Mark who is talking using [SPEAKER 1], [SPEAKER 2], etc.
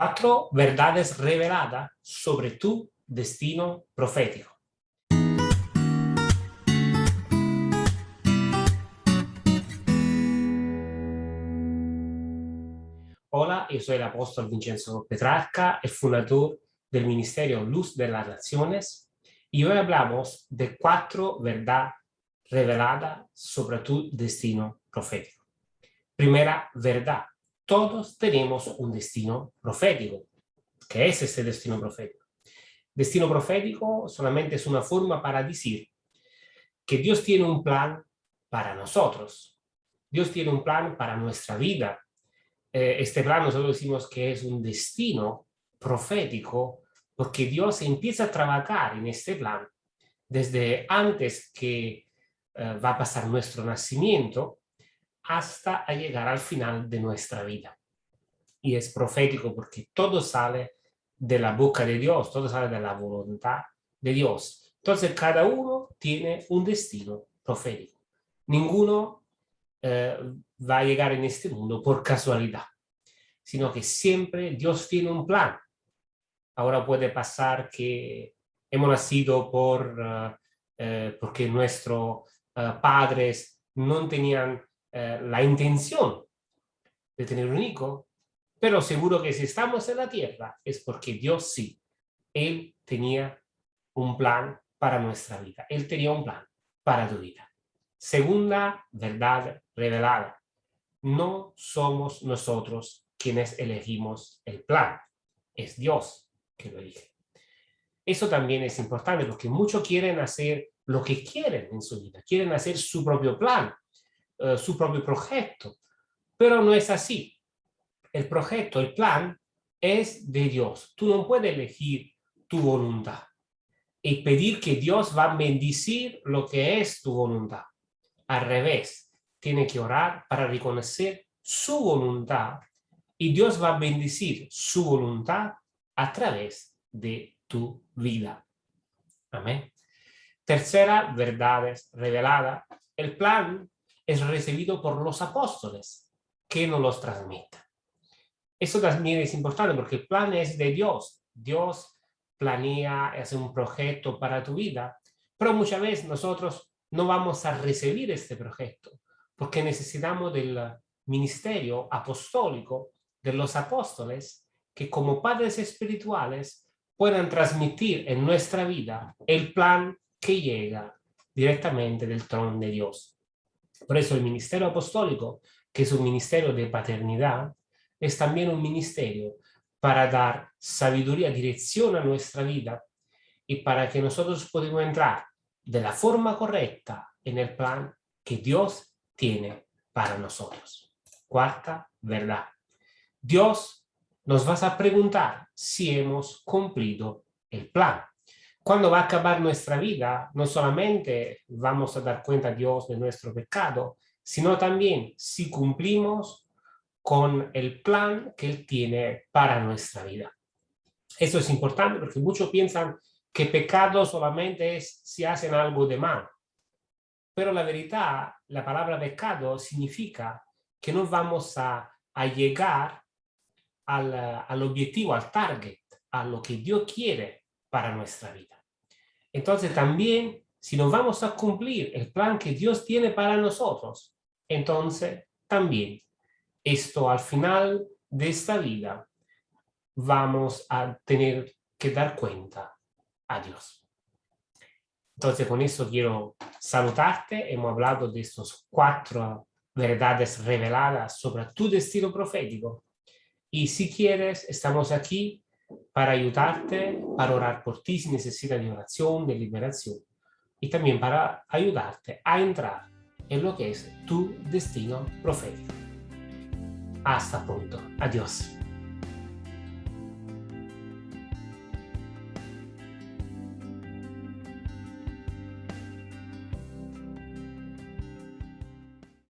[SPEAKER 1] Cuatro verdades reveladas sobre tu destino profético. Hola, yo soy el apóstol Vincenzo Petrarca, el fundador del Ministerio Luz de las Naciones, y hoy hablamos de cuatro verdades reveladas sobre tu destino profético. Primera verdad, todos tenemos un destino profético. ¿Qué es ese destino profético? Destino profético solamente es una forma para decir que Dios tiene un plan para nosotros. Dios tiene un plan para nuestra vida. Eh, este plan nosotros decimos que es un destino profético porque Dios empieza a trabajar en este plan desde antes que eh, va a pasar nuestro nacimiento hasta llegar al final de nuestra vida. Y es profético porque todo sale de la boca de Dios, todo sale de la voluntad de Dios. Entonces cada uno tiene un destino profético. Ninguno eh, va a llegar en este mundo por casualidad, sino que siempre Dios tiene un plan. Ahora puede pasar que hemos nacido por, eh, eh, porque nuestros padres no tenían eh, la intención de tener un hijo, pero seguro que si estamos en la tierra es porque Dios sí, Él tenía un plan para nuestra vida, Él tenía un plan para tu vida. Segunda verdad revelada, no somos nosotros quienes elegimos el plan, es Dios que lo elige. Eso también es importante porque muchos quieren hacer lo que quieren en su vida, quieren hacer su propio plan, eh, su propio proyecto. Pero no es así. El proyecto, el plan, es de Dios. Tú no puedes elegir tu voluntad y pedir que Dios va a bendecir lo que es tu voluntad. Al revés, tiene que orar para reconocer su voluntad y Dios va a bendecir su voluntad a través de tu vida. Amén. Tercera verdad revelada. El plan es recibido por los apóstoles que nos los transmiten. Eso también es importante porque el plan es de Dios. Dios planea, hace un proyecto para tu vida, pero muchas veces nosotros no vamos a recibir este proyecto porque necesitamos del ministerio apostólico de los apóstoles que como padres espirituales puedan transmitir en nuestra vida el plan que llega directamente del trono de Dios. Por eso el ministerio apostólico, que es un ministerio de paternidad, es también un ministerio para dar sabiduría, dirección a nuestra vida y para que nosotros podamos entrar de la forma correcta en el plan que Dios tiene para nosotros. Cuarta verdad. Dios nos va a preguntar si hemos cumplido el plan. Cuando va a acabar nuestra vida, no solamente vamos a dar cuenta a Dios de nuestro pecado, sino también si cumplimos con el plan que Él tiene para nuestra vida. Eso es importante porque muchos piensan que pecado solamente es si hacen algo de mal. Pero la verdad, la palabra pecado significa que no vamos a, a llegar al, al objetivo, al target, a lo que Dios quiere para nuestra vida. Entonces también, si no vamos a cumplir el plan que Dios tiene para nosotros, entonces también esto al final de esta vida vamos a tener que dar cuenta a Dios. Entonces con eso quiero saludarte. Hemos hablado de estos cuatro verdades reveladas sobre tu destino profético. Y si quieres, estamos aquí para ayudarte, para orar por ti si necesitas de oración, de liberación y también para ayudarte a entrar en lo que es tu destino profético. Hasta pronto. Adiós.